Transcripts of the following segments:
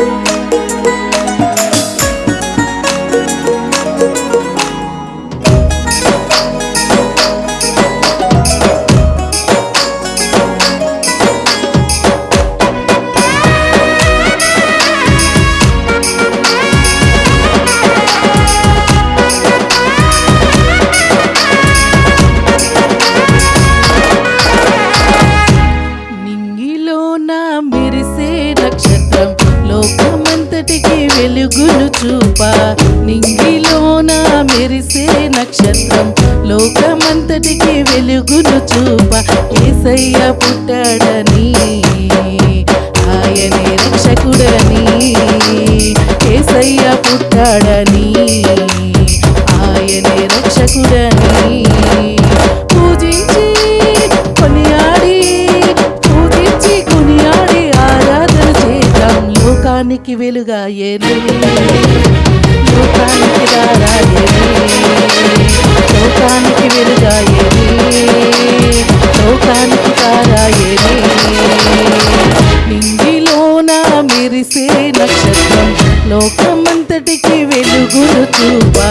నింగిలోన నక్షత్రం లోకమంతటికి వెలుగును చూప. ఏసయ్య పుట్టాడని ఆయనే రక్షకుడని. ఏసయ్య పుట్టాడని ఆయనే రక్షకుడని. పూజించి కొనియాడి పూజించి కొనియాడి ఆరాధన చేద్దాం. లోకానికి వెలుగాయేనే లోకానికి దారాయేనే లోకానికి వెలుగాయేనే లోకానికి దారాయేనే నింగిలోన మెరిసే నక్షత్రం లోకమంతటికి వెలుగును చూపా.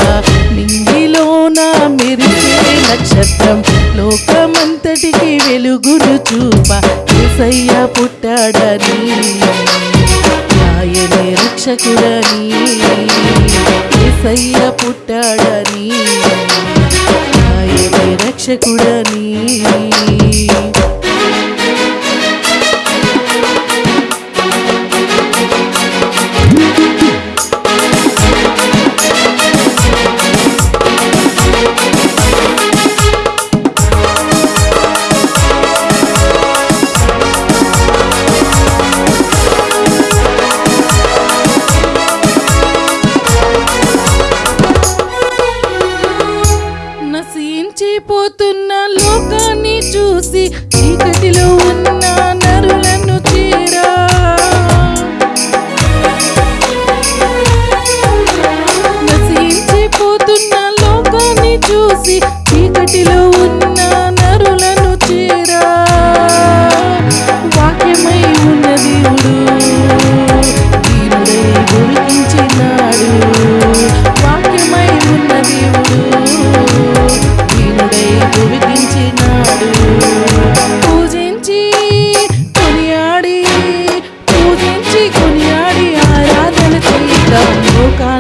నింగిలోన మెరిసే నక్షత్రం లోకమంతటికి వెలుగును చూప ఏసయ్య పుట్టాడని. ఆయనే రక్షకుడని ఏసయ్య పుట్టాడని ఆయనే రక్షకుడని.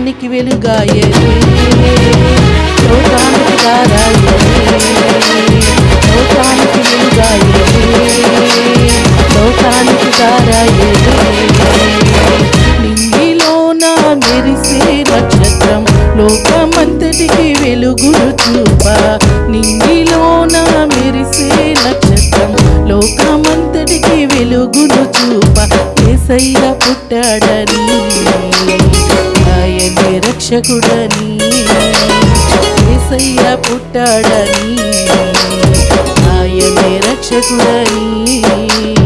లోకానికి వెలుగాయని లోకానికి దారాయని లోకానికి వెలుగాయని లోకానికి దారాయని నింగిలోన మెరిసే నక్షత్రం లోకమంతటికి వెలుగులు చూప. నింగిలోన మెరిసే నక్షత్రం లోకమంతటికి వెలుగులు చూప. ఏసయ్య పుట్టాడని రక్షకుడని ఏసయ్య పుట్టాడని ఆయనే రక్షకుడని.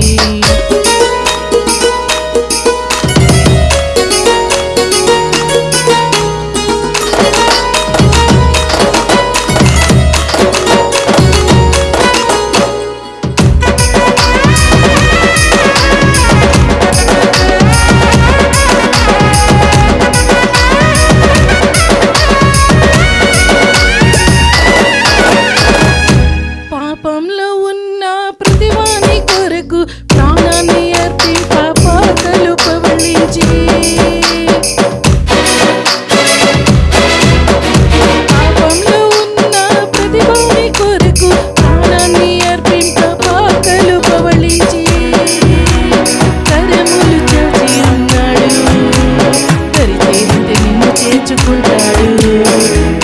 నిన్ను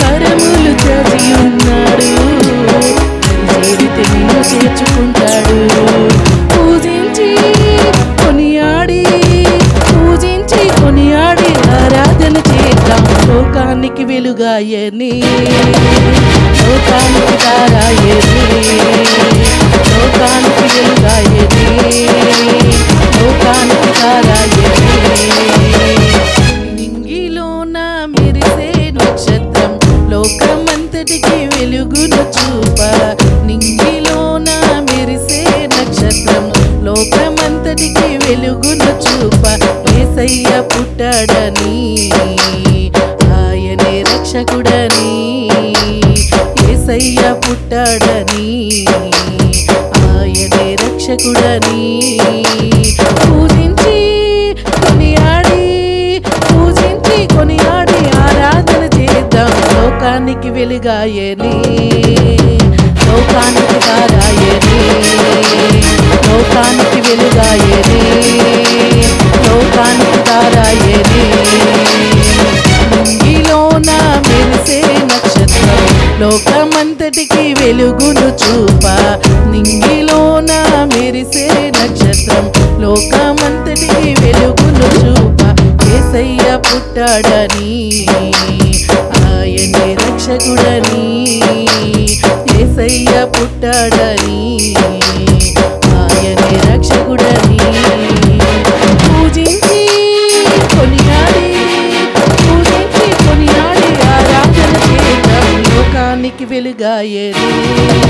కరములు చాచి ఉన్నాడు కరిచేరితే నిన్ను చేర్చుకుంటాడు. పూజించి కొనియాడి పూజించి కొనియాడి ఆరాధన చేద్దాం. లోకానికి వెలుగాయని లోకానికి దారాయని లోకానికి వెలుగాయని ఏసయ్య పుట్టాడని ఆయనే రక్షకుడని. పూజించి కొనియాడి పూజించి కొనియాడి ఆరాధన చేద్దాం. లోకానికి వెలుగాయని లోకానికి దారాయని లోకానికి వెలుగాయని లోకానికి దారాయని. వెలుగును చూప. నింగిలోన మెరిసే నక్షత్రం. లోకమంతటి వెలుగును చూప. ఏసయ్య పుట్టాడని ఆయనే రక్షకుడని ఏసయ్య పుట్టాడని. లోకానికి వెలుగాయని